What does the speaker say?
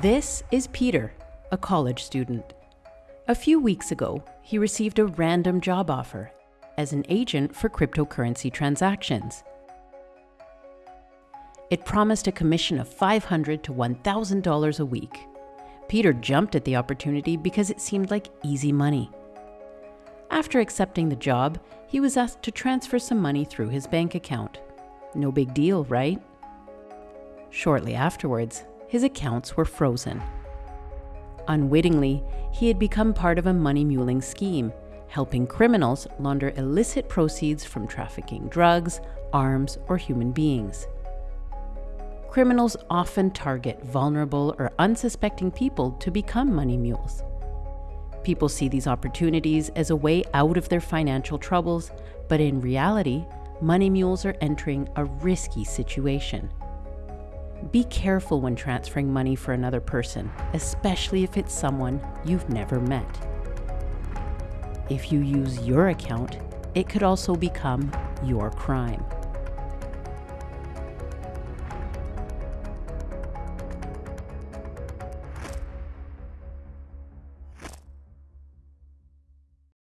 This is Peter, a college student. A few weeks ago, he received a random job offer as an agent for cryptocurrency transactions. It promised a commission of $500 to $1,000 a week. Peter jumped at the opportunity because it seemed like easy money. After accepting the job, he was asked to transfer some money through his bank account. No big deal, right? Shortly afterwards, his accounts were frozen. Unwittingly, he had become part of a money muling scheme, helping criminals launder illicit proceeds from trafficking drugs, arms, or human beings. Criminals often target vulnerable or unsuspecting people to become money mules. People see these opportunities as a way out of their financial troubles, but in reality, money mules are entering a risky situation. Be careful when transferring money for another person, especially if it's someone you've never met. If you use your account, it could also become your crime.